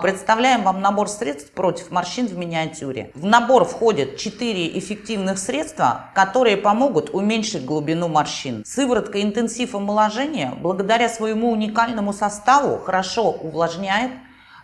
Представляем вам набор средств против морщин в миниатюре. В набор входят 4 эффективных средства, которые помогут уменьшить глубину морщин. Сыворотка интенсив омоложения благодаря своему уникальному составу хорошо увлажняет,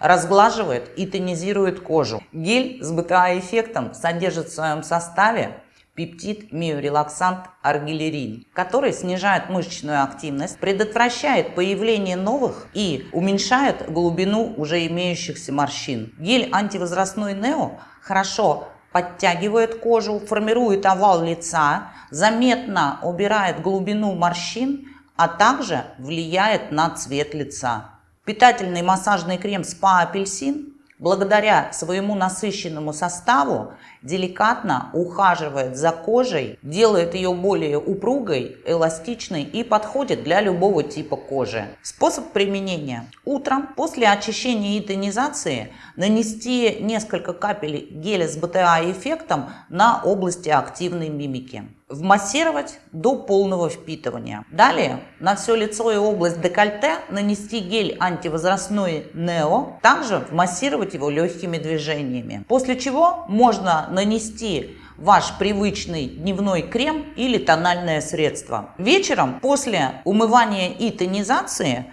разглаживает и тонизирует кожу. Гель с БТА-эффектом содержит в своем составе пептид миорелаксант аргилерин, который снижает мышечную активность, предотвращает появление новых и уменьшает глубину уже имеющихся морщин. Гель антивозрастной Нео хорошо подтягивает кожу, формирует овал лица, заметно убирает глубину морщин, а также влияет на цвет лица. Питательный массажный крем Spa Апельсин благодаря своему насыщенному составу деликатно ухаживает за кожей, делает ее более упругой, эластичной и подходит для любого типа кожи. Способ применения. Утром после очищения и тонизации нанести несколько капель геля с БТА эффектом на области активной мимики. Вмассировать до полного впитывания. Далее на все лицо и область декольте нанести гель антивозрастной Нео, также вмассировать его легкими движениями. После чего можно нанести ваш привычный дневной крем или тональное средство. Вечером после умывания и тонизации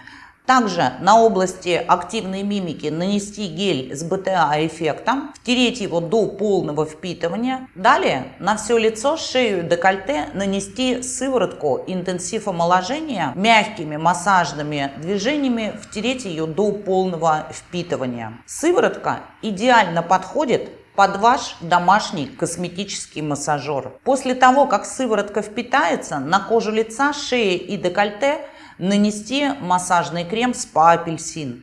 также на области активной мимики нанести гель с БТА-эффектом, втереть его до полного впитывания. Далее на все лицо, шею и декольте нанести сыворотку интенсив омоложения, мягкими массажными движениями втереть ее до полного впитывания. Сыворотка идеально подходит под ваш домашний косметический массажер. После того, как сыворотка впитается, на кожу лица, шеи и декольте нанести массажный крем спа апельсин.